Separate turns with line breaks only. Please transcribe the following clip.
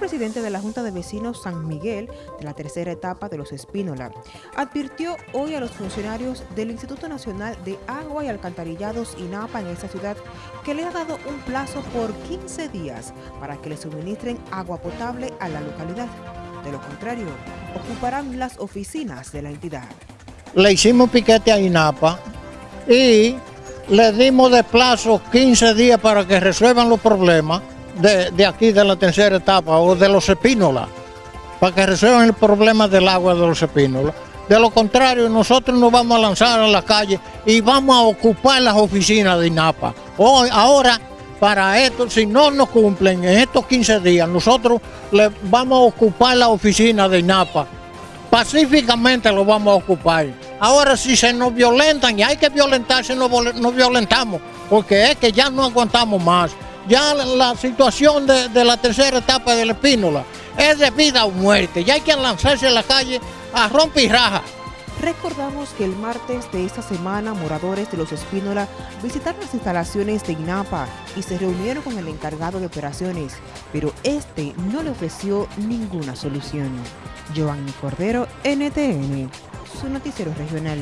presidente de la Junta de Vecinos San Miguel de la tercera etapa de los Espínola advirtió hoy a los funcionarios del Instituto Nacional de Agua y Alcantarillados INAPA en esta ciudad que le ha dado un plazo por 15 días para que le suministren agua potable a la localidad. De lo contrario, ocuparán las oficinas de la entidad.
Le hicimos piquete a INAPA y le dimos de plazo 15 días para que resuelvan los problemas de, aquí de la tercera etapa o de los epínolas, para que resuelvan el problema del agua de los epínolas. De lo contrario, nosotros nos vamos a lanzar a la calle y vamos a ocupar las oficinas de INAPA. Hoy, ahora, para esto, si no nos cumplen en estos 15 días, nosotros le vamos a ocupar la oficina de INAPA. Pacíficamente lo vamos a ocupar. Ahora, si se nos violentan y hay que violentarse, nos, nos violentamos, porque es que ya no aguantamos más ya la situación de, la tercera etapa de la Espínola es de vida o muerte. Ya hay que lanzarse a la calle a romper y raja.
Recordamos que el martes de esta semana moradores de los Espínola visitaron las instalaciones de INAPA y se reunieron con el encargado de operaciones, pero este no le ofreció ninguna solución. Giovanni Cordero, NTN, su noticiero regional.